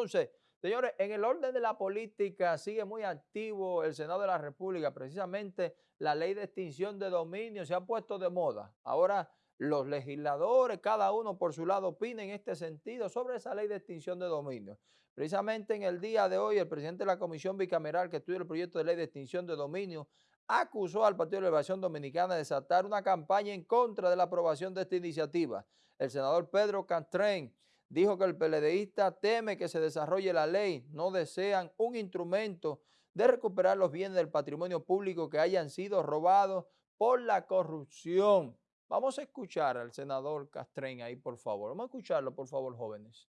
Entonces, señores, en el orden de la política sigue muy activo el Senado de la República. Precisamente la ley de extinción de dominio se ha puesto de moda. Ahora los legisladores, cada uno por su lado, opina en este sentido sobre esa ley de extinción de dominio. Precisamente en el día de hoy, el presidente de la Comisión Bicameral que estudia el proyecto de ley de extinción de dominio acusó al Partido de Liberación Dominicana de desatar una campaña en contra de la aprobación de esta iniciativa. El senador Pedro Castrén dijo que el PLDista teme que se desarrolle la ley, no desean un instrumento de recuperar los bienes del patrimonio público que hayan sido robados por la corrupción. Vamos a escuchar al senador Castrén ahí, por favor. Vamos a escucharlo, por favor, jóvenes.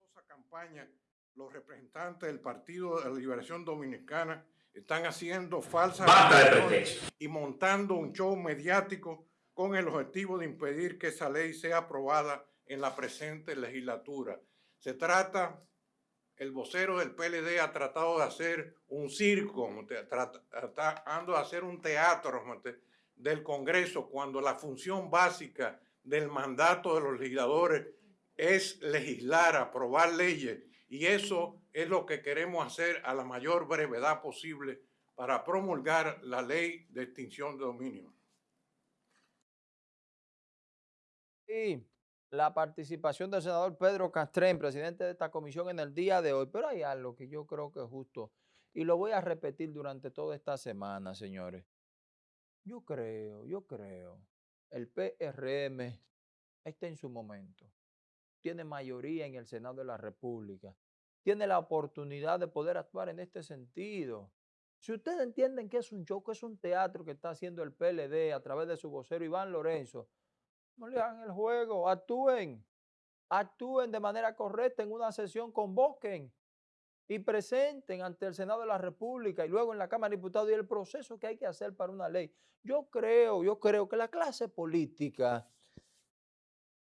Esa campaña, los representantes del Partido de la Liberación Dominicana están haciendo falsas y montando un show mediático con el objetivo de impedir que esa ley sea aprobada en la presente legislatura. Se trata, el vocero del PLD ha tratado de hacer un circo, tratando de hacer un teatro, del Congreso cuando la función básica del mandato de los legisladores es legislar, aprobar leyes y eso es lo que queremos hacer a la mayor brevedad posible para promulgar la ley de extinción de dominio. La participación del senador Pedro Castrén, presidente de esta comisión en el día de hoy, pero hay algo que yo creo que es justo y lo voy a repetir durante toda esta semana, señores. Yo creo, yo creo, el PRM está en su momento. Tiene mayoría en el Senado de la República. Tiene la oportunidad de poder actuar en este sentido. Si ustedes entienden que es un show, que es un teatro que está haciendo el PLD a través de su vocero Iván Lorenzo, no le hagan el juego, actúen, actúen de manera correcta en una sesión, convoquen y presenten ante el Senado de la República y luego en la Cámara de Diputados y el proceso que hay que hacer para una ley. Yo creo, yo creo que la clase política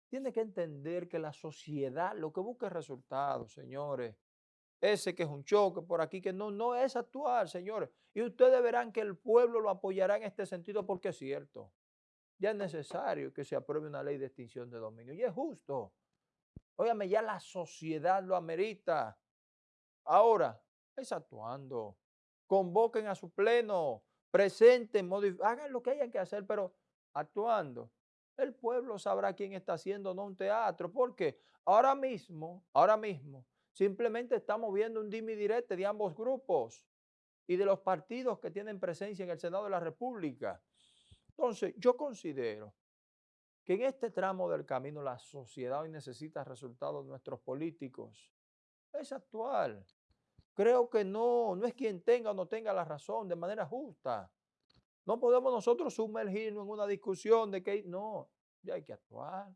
tiene que entender que la sociedad lo que busca es resultados, señores. Ese que es un choque por aquí, que no, no es actual, señores. Y ustedes verán que el pueblo lo apoyará en este sentido porque es cierto. Ya es necesario que se apruebe una ley de extinción de dominio. Y es justo. Óyame, ya la sociedad lo amerita. Ahora, es actuando. Convoquen a su pleno, presenten, hagan lo que hayan que hacer, pero actuando. El pueblo sabrá quién está haciendo no un teatro, porque ahora mismo, ahora mismo, simplemente estamos viendo un dimi directo de ambos grupos y de los partidos que tienen presencia en el Senado de la República. Entonces, yo considero que en este tramo del camino la sociedad hoy necesita resultados de nuestros políticos. Es actual. Creo que no, no es quien tenga o no tenga la razón de manera justa. No podemos nosotros sumergirnos en una discusión de que no, ya hay que actuar.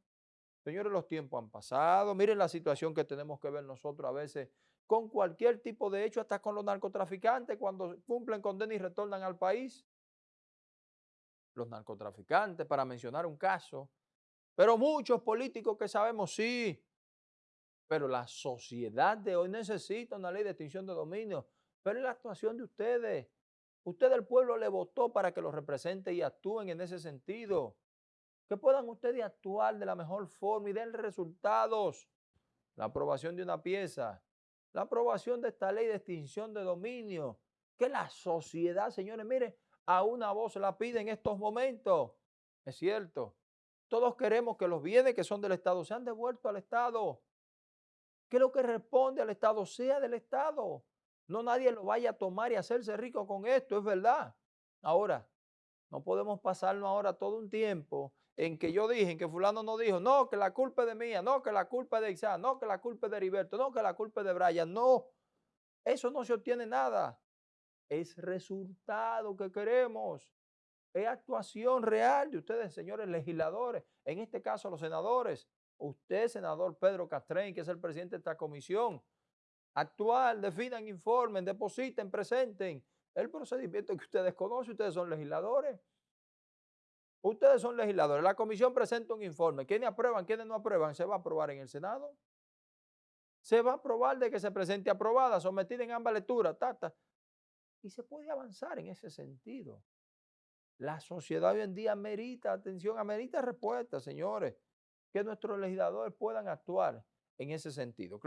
Señores, los tiempos han pasado. Miren la situación que tenemos que ver nosotros a veces con cualquier tipo de hecho, hasta con los narcotraficantes cuando cumplen condena y retornan al país. Los narcotraficantes, para mencionar un caso. Pero muchos políticos que sabemos, sí, pero la sociedad de hoy necesita una ley de extinción de dominio. Pero es la actuación de ustedes. Usted el pueblo le votó para que lo represente y actúen en ese sentido. Que puedan ustedes actuar de la mejor forma y den resultados. La aprobación de una pieza. La aprobación de esta ley de extinción de dominio. Que la sociedad, señores, mire, a una voz la pide en estos momentos. Es cierto. Todos queremos que los bienes que son del Estado sean devueltos al Estado que lo que responde al Estado sea del Estado. No nadie lo vaya a tomar y hacerse rico con esto, es verdad. Ahora, no podemos pasarnos ahora todo un tiempo en que yo dije, en que fulano no dijo, no, que la culpa es de mía, no, que la culpa es de Isaac, no, que la culpa es de Heriberto, no, que la culpa es de Brian, no. Eso no se obtiene nada. Es resultado que queremos. Es actuación real de ustedes, señores legisladores, en este caso los senadores. Usted, senador Pedro Castrén, que es el presidente de esta comisión, actual, definan, informen, depositen, presenten el procedimiento que ustedes conocen, ustedes son legisladores. Ustedes son legisladores. La comisión presenta un informe. ¿Quiénes aprueban, quiénes no aprueban? ¿Se va a aprobar en el Senado? Se va a aprobar de que se presente aprobada, sometida en ambas lecturas, tata. Y se puede avanzar en ese sentido. La sociedad hoy en día merita atención, amerita respuesta, señores que nuestros legisladores puedan actuar en ese sentido.